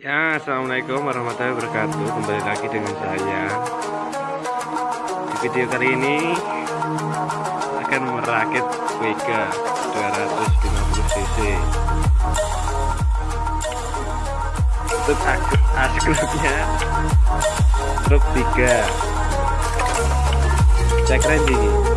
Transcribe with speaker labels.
Speaker 1: Ya, Assalamualaikum warahmatullahi wabarakatuh. Kembali lagi dengan saya. Di video kali ini Akan merakit Vega 250cc Untuk askrupnya Truk 3 Cek range